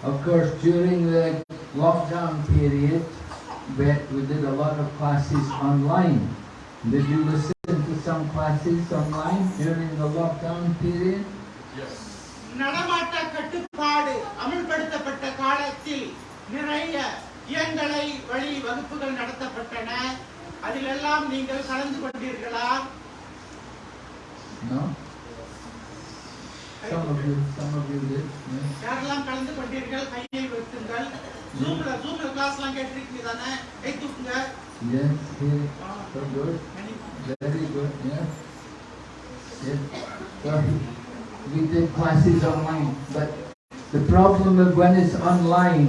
Of course, during the lockdown period, we, we did a lot of classes online. Did you listen to some classes online during the lockdown period? நடமாட்ட கட்டுப்பாடு அமல்படுத்தப்பட்ட காலத்தில் நிறைய இயங்கலை வழி வகுப்புகள் நடத்தப்பட்டன அதிலெல்லாம் நீங்கள் கலந்து கொண்டீர்களா of of. யாரெல்லாம் கலந்து கொண்டீர்கள் கையை வைத்துங்கள் ஜூம்ல ஜூம்ல கிளாஸ் எல்லாம் கேட்டிருக்கீங்க தானே கை தூக்குங்க Yes. Ah, So good. Very good. Yeah. Yes. So we did classes online, but the problem is when it's online,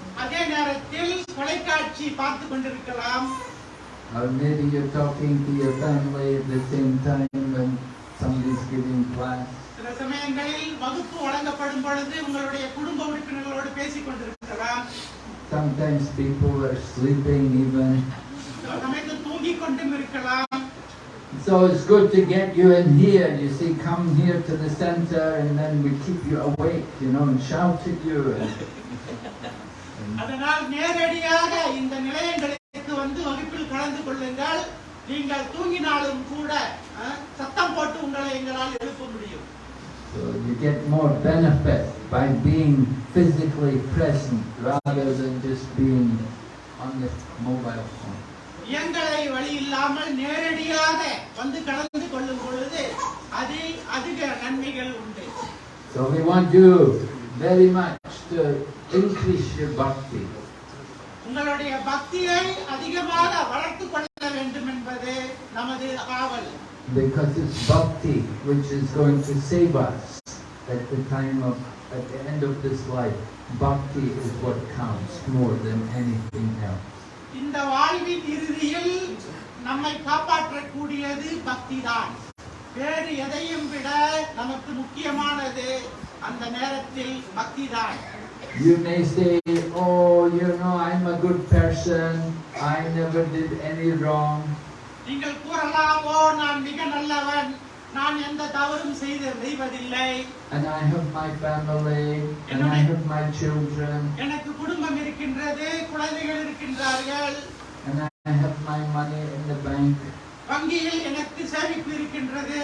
அதே நேரத்தில் தொலைக்காட்சி பார்த்து கொண்டிருக்கலாம் Or maybe you're talking to your family at the same time when somebody's giving class. சில சமயங்களில் வகுப்பு வழங்கப்படும் பொழுது உங்களுடைய குடும்ப உறுப்பினர்களோடு பேசிக் கொண்டிருக்கலாம் Sometimes people are sleeping even. சில சமயத்தில் தூங்கிக் கொண்டும் இருக்கலாம் So it's good to get you in here. You see, come here to the center and then we keep you awake, you know, and shout at you. And, அதனால் நேரடியாக இந்த நிலையங்களுக்கு வந்து வகுப்பில் கலந்து கொள்ளுங்கள். நீங்கள் தூங்கினாலும் கூட சத்தம் போட்டு உங்களை எங்களால் எழுப்ப முடியும். So you get more benefit by being physically present rather than just being on the mobile phone. இயங்கலை வழி இல்லாமல் நேரடியாக வந்து கலந்து கொள்ளும் பொழுது அதில் அதிக நன்மைகள் உண்டு. So we want you very much to increase your bhakti. உங்களுடைய பக்தியை அதிகமாக வளர்த்துக் கொள்ள வேண்டும் என்பது நமது ஆவல் Because it's bhakti which is going to save us at the time of, at the end of this life. Bhakti is what counts more than anything else. இந்த வாழ்வின் இறுதியில் நம்மை காப்பாற்றக்கூடியது பக்தி தான் வேறு எதையும் விட நமக்கு முக்கியமானது அந்த நேரத்தில் பக்தி தான் You may say, oh, you know, I'm a good person. I never did any wrong. நீங்கள் கூறலாம் ஓ நான் மிக நல்லவன் நான் எந்த தவறும் செய்து செய்வதில்லை And I have my family, and I have my children, எனக்கு குடும்பம் இருக்கின்றது குழந்தைகள் இருக்கின்றார்கள் and I have my money in the bank. வங்கியில் எனக்கு சேமிப்பு இருக்கின்றது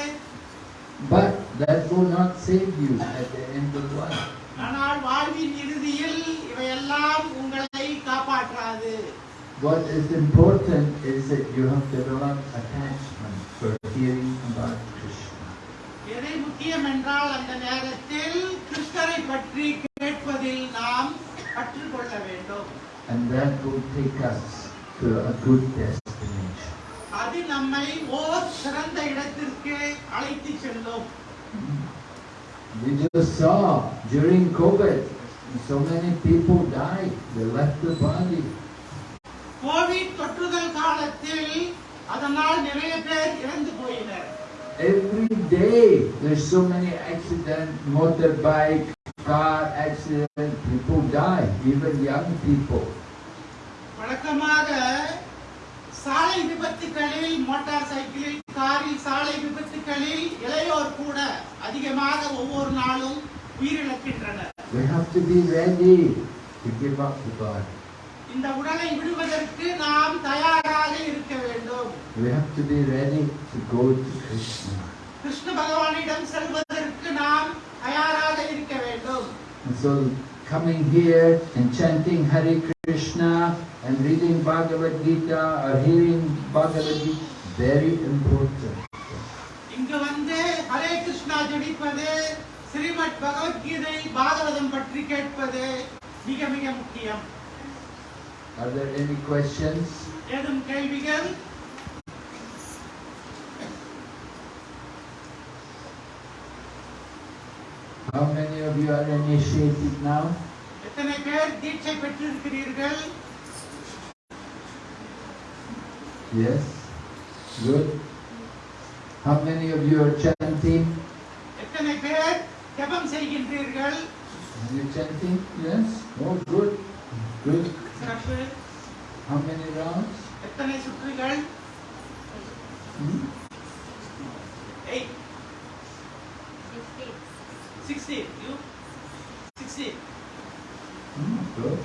But that will not save you at the end of life. What is important is that you have developed attachment for hearing about Krishna. எதை முக்கியம் என்றால் அந்த நேரத்தில் கிருஷ்ணரை பற்றி கேட்பதில் நாம் கற்றுக்கொள்ள வேண்டும் And that will take us to a good destination. அது நம்மை ஓர் சிறந்த இடத்திற்கு அழைத்து செல்லும் We just saw during COVID, so many people died. They left the body. Covid தொற்றுதல் காலத்தில் அதனால் நிறைய பேர் இறந்து போயினர் every day there's so many accidents, motorbike, car accident, people die, even young people. வழக்கமாக சாலை விபத்துகளில் மோட்டார் சைக்கிளில் காரில் சாலை விபத்துகளில் இளையோர் கூட அதிகமாக ஒவ்வொரு நாளும் உயிரிழக்கின்றனர் We have to be ready to give up to God. இந்த உடலை விடுவதற்கு நாம் தயாராக இருக்க வேண்டும் We have to be ready to go to Krishna. Krishna பகவானிடம் செல்வதற்கு நாம் தயாராக இருக்க வேண்டும் And so coming here and chanting Hare Krishna and reading Bhagavad Gita or hearing Bhagavad Gita, very important. இங்கு வந்து ஹரே கிருஷ்ணா ஜடிப்பது ஸ்ரீமத் பகவத்கீதை பாகவதம் பற்றி கேட்பது மிக மிக முக்கியம் Are there any questions? ஏதும் கேள்விகள் How many of you are initiated now? எத்தனை பேர் தீட்சை பெற்றிருக்கிறீர்கள் Yes. Good. How many of you are chanting? எத்தனை பேர் ஜெபம் செய்கின்றீர்கள் Are you chanting? Yes. Oh, good. Good. சிறப்பு How many rounds? எத்தனை சுற்றுகள் Hmm? Eight sixty you sixty Hmm, good.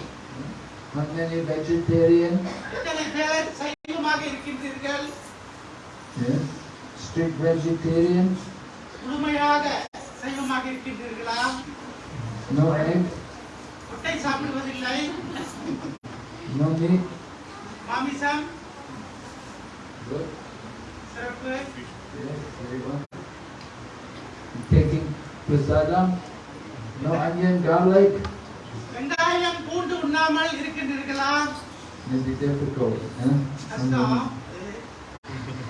How many vegetarian? எத்தனை பேர் சைவமாக இருக்கின்றீர்கள் Yes. Strict vegetarian? முழுமையாக சைவமாக இருக்கின்றீர்களா No egg? முட்டை சாப்பிடுவதில்லை? மாமிசம். சிறப்பு. Taking prasadam? No onion, garlic? வெங்காயம் பூண்டு உண்ணாமல் இருக்கின்றீர்களா be difficult. Huh? கஷ்டம்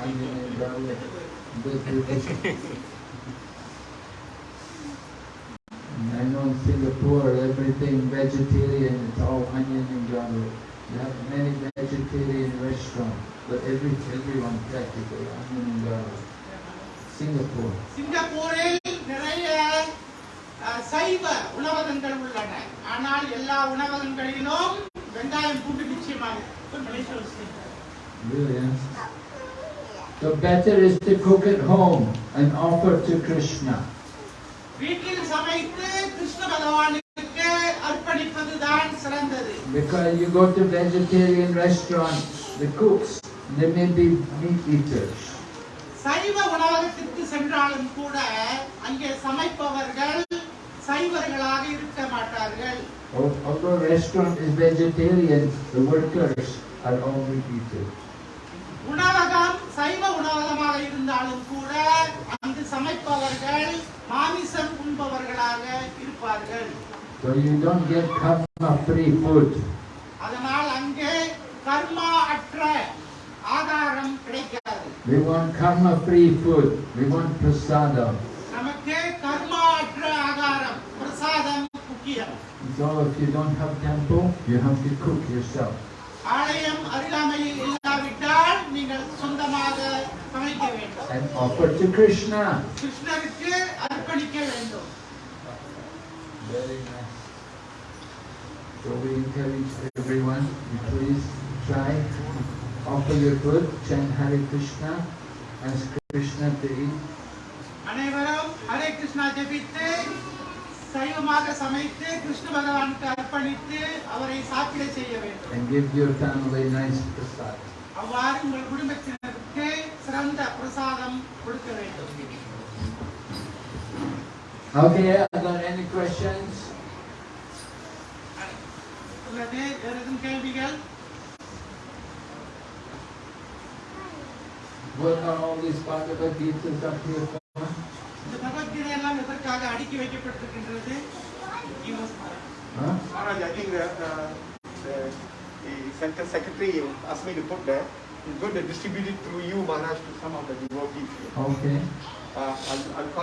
Onion and garlic. know in Singapore everything vegetarian, it's all onion and garlic. You have many vegetarian restaurants, but every everyone practically onion and garlic. Singapore. சிங்கப்பூரில் நிறைய அஹ், சைவ உணவகங்கள் உள்ளன ஆனால் எல்லா உணவகங்களிலும் வெங்காயம் பூண்டு நிச்சயமாக இருக்கும். Malaysia state. Really, yeah. So better is to cook at home and offer to Krishna. வீட்டில் சமைத்து Because you go to vegetarian restaurants, the cooks, they may be meat eaters. சைவ உணவகத்திற்கு சென்றாலும் கூட அங்கே சமைப்பவர்கள் சைவர்களாக இருக்க மாட்டார்கள் Al- Although restaurant is vegetarian, the workers are all meat eaters. உணவகம் சைவ உணவகமாக இருந்தாலும் கூட அங்கு சமைப்பவர்கள் மாமிசம் உண்பவர்களாக இருப்பார்கள் So you don't get karma free food. அதனால் அங்கே கர்மா அற்ற ஆகாரம் கிடைக்காது We want karma free food. We want prasadam. நமக்கு கர்மா அற்ற ஆகாரம் பிரசாதம் முக்கியம் So if you don't have temple, you have to cook yourself. ஆலயம் அருகாமையில் இல்லாவிட்டால் நீங்கள் சொந்தமாக சமைக்க வேண்டும் And offer to Krishna. கிருஷ்ணருக்கு அர்ப்பணிக்க வேண்டும் Very nice. So we encourage everyone, you please try, offer your food, chant Hare Krishna, ask Krishna to eat. அனைவரும் ஹரே கிருஷ்ணா ஜெபித்து சைவமாக சமைத்து கிருஷ்ண பகவானுக்கு அர்ப்பணித்து அவரை சாப்பிட செய்ய வேண்டும் and give your family nice prasad. அவ்வாறு உங்கள் குடும்பத்தினருக்கு சிறந்த பிரசாதம் கொடுக்க வேண்டும் Okay, are there any questions? உள்ளது வேறு எதுவும் கேள்விகள் What are all these Bhagavad Gita's up here for? இந்த பகவத்கீதை எல்லாம் எதற்காக அடுக்கி வைக்கப்பட்டிருக்கின்றது You must know. Huh? Maharaj, I think the, uh, the, Center secretary asked me to put there. He's going to distribute it through you, Maharaj, to some of the devotees. Okay. Uh, I'll, I'll call